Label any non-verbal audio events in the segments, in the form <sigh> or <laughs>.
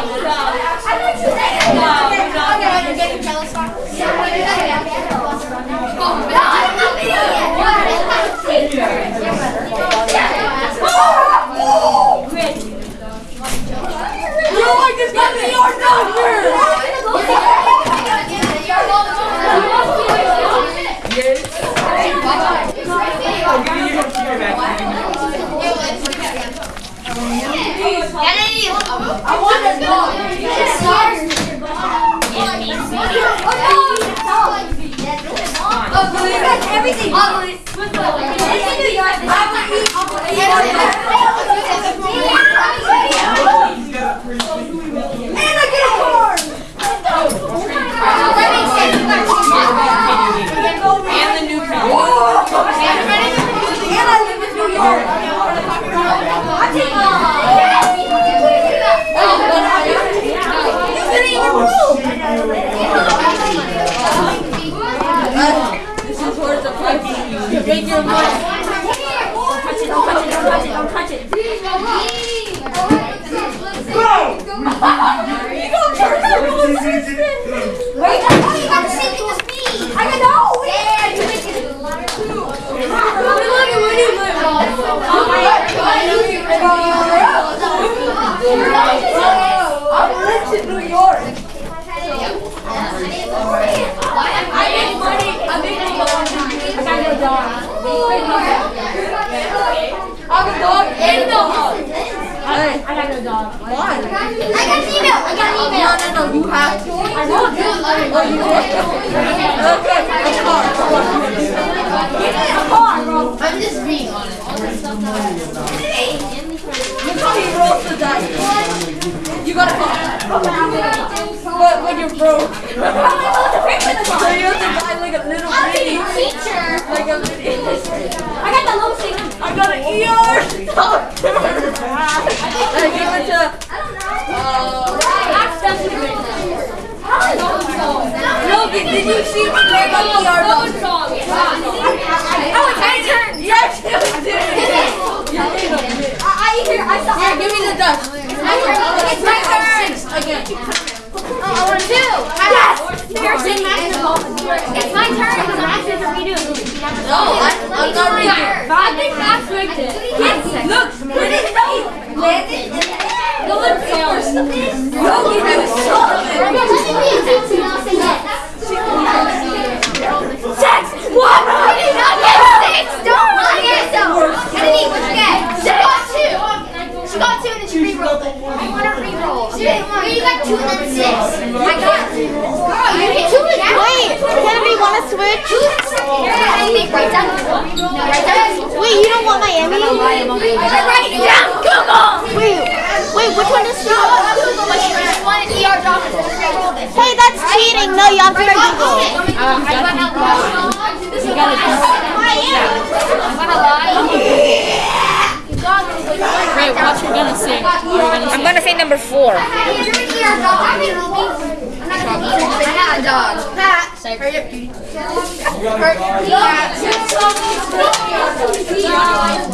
You're like this guy, the ER doctor! I'll give you your computer back. I want a dog. Everything. It's in New York. And I get a car. And the new car. And I live in New York. I take You couldn't even move. This is towards the front. You make your money. Touch it, don't touch it, don't touch it, don't touch it. You gonna turn that roller coaster? Wait, I got the same thing as me. I got no. Yeah, you make it. a liar too. Look at where you live. I'm rich in New York. I make money. I make money. I got no dog. I have a dog and a. I got no dog. Why? I got an email. I got an email. No, no, no. You have to. I want to. Oh, you did? Okay, a car. Give me a car, bro. I'm just reading on it. Look how he rolls the dice. You got a car. But when you're broke. <laughs> so you have to buy like a little mini. Teacher. Like a mini. I got the low thing. I got an ER. I give it to. Uh, Logan, did you see me where I got the ER doctor? Oh, it's my turn. Yes, you did. You did a bit. I, I hear. I saw. Here, give me the dust. It's my turn. Six again. Oh, I want two. Yes. Pearson basketball. It's my turn. It's my turn for me to. No, I, I'm not reading. I think Max rigged it. Look, where did it go? No one cares. Logan, you saw Six! What? I did not get six! Don't lie yourself! Kennedy, what you get? She got two! She got two and then she re-rolled it. I want to re-roll. Wait, you got two and then six. I got two. Girl, you get two and Wait, Kennedy, want to switch? Two and six. I think right down. No, right down. Wait, you don't want Miami? Down. Google! Wait, wait, which one is she? Google, but she just wanted doctor to re-roll. Hey, that's cheating. No, uh, you have to Google. I'm gonna lie. You gotta I'm gonna lie. Wait, what you gonna say? What are gonna say? I'm gonna say number four. I got a dog. Pat. Hurry up, cutie.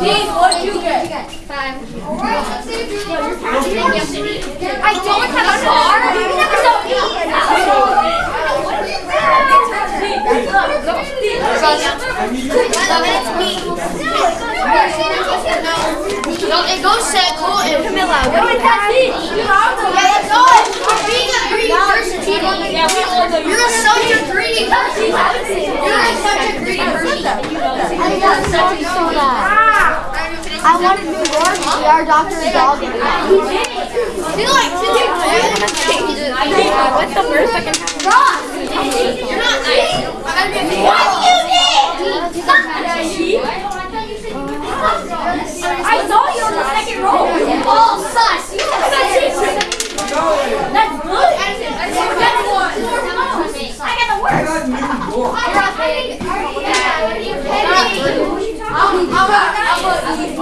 Dean, what you get? Five. I don't have a car. You never saw No, it goes Seco and Camilla. Go with that Yeah, let's go. You're being a greedy person. Yeah, all. You're such a greedy person. You're such a greedy person. I got so that. I wanted New York, our doctor's dog. and cat. He's like, What's the worst I can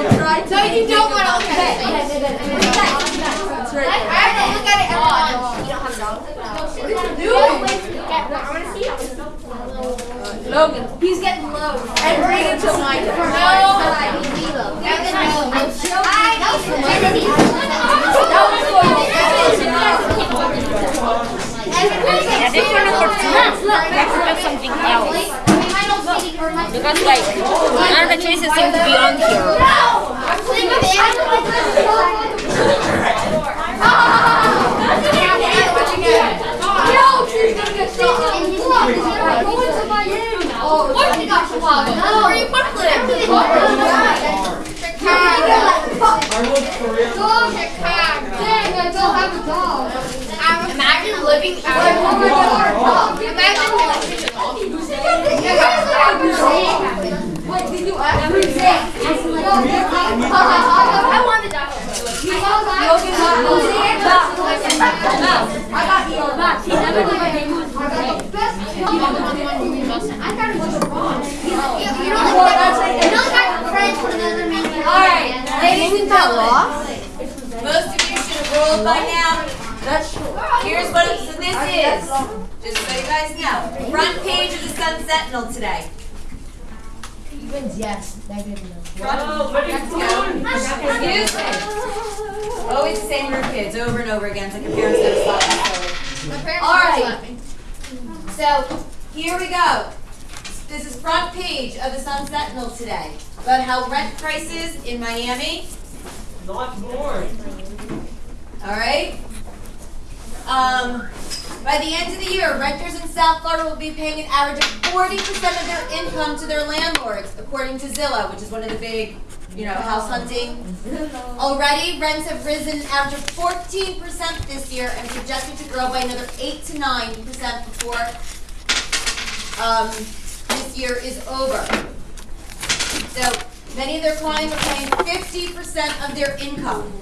No, you don't want to look at it. It's right. I have to look at it at once. You don't have a dog? Logan, he's getting low. And bring it to my Yeah, this one number two. Next we have something else. Because like, none of the chases seem to be on here. Imagine living out of I want the dog. You don't like you don't like friends with another man. Alright, ladies and gentlemen. Most of you should have rolled by now. That's true. Here's what it- this is. Just so you guys know. Front page of the Sun Sentinel today. Yes, negative. Front, let's go. Excuse me. Always the same group of kids over and over again. It's like a parent's never stops. My parents All always right. let me. So here we go. This is front page of the Sun Sentinel today about how rent prices in Miami. Not more. All right. Um, by the end of the year, renters in South Florida will be paying an average of 40% of their income to their landlords, according to Zillow, which is one of the big, you know, house hunting. Already, rents have risen an average of 14% this year and projected to grow by another 8 to 9% before um, this year is over. So many of their clients are paying 50% of their income.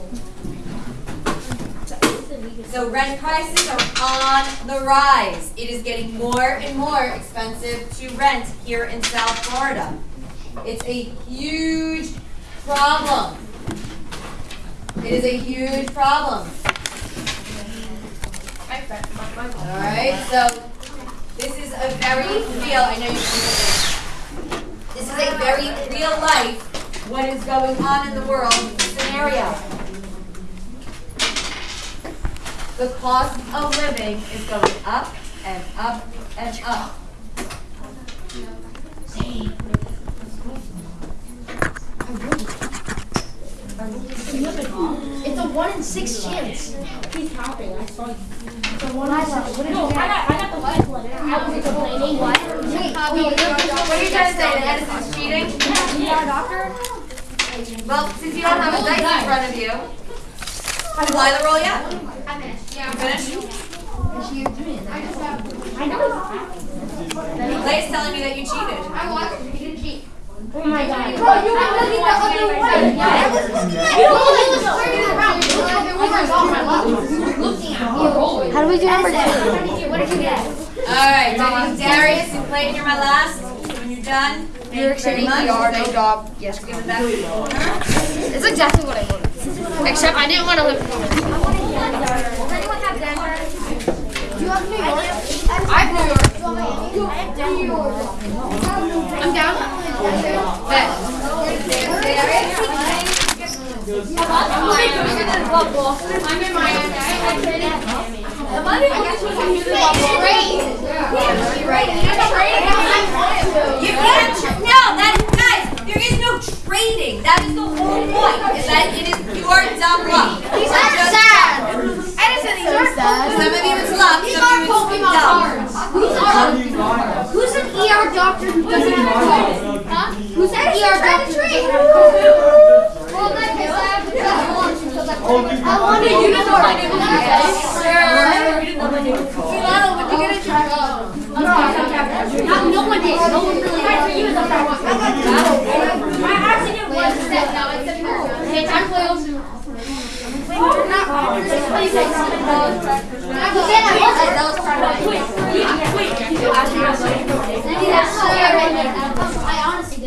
So rent prices are on the rise. It is getting more and more expensive to rent here in South Florida. It's a huge problem. It is a huge problem. All right, so this is a very real, I know you can hear this. This is a very real life, what is going on in the world scenario. The cost of living is going up and up and up. It's a one in six chance. He's tapping. I saw. No, I got, I got the white one. I was complaining. What? What are you trying to say? That Edison's cheating? Well, since you don't have a dice in front of you, have you the roll yet? You finished? Yeah, I know. Lay's telling me that you cheated. I watched it. He didn't cheat. Oh my god. Bro, you were looking the other way. I was looking at you. He was turning around. It was like there was a on my left. He was looking at me. How do we do number two? What did you get? All right, Darius and Clayton, you're my last. When you're done, thank you very much. no job. Yes. Give it back to the owner. It's exactly what I wanted. Except I didn't want to live. Do you have New York? I have New York. I'm down. I'm in Miami. You can't, no, that, guys, there is no trading. That is the whole point, is that it is pure dumb luck. So sad. Edison, these are Some of you it's luck, These some are of you it's Pokemon dumb. cards. Who's an ER doctor who doesn't have a Huh? Who's an ER doctor? Well, his lab is I wanted you to know my name was Milano, would you get a job? No, no one did. No one really did. I actually did one step. No, it's a Okay, time to play I honestly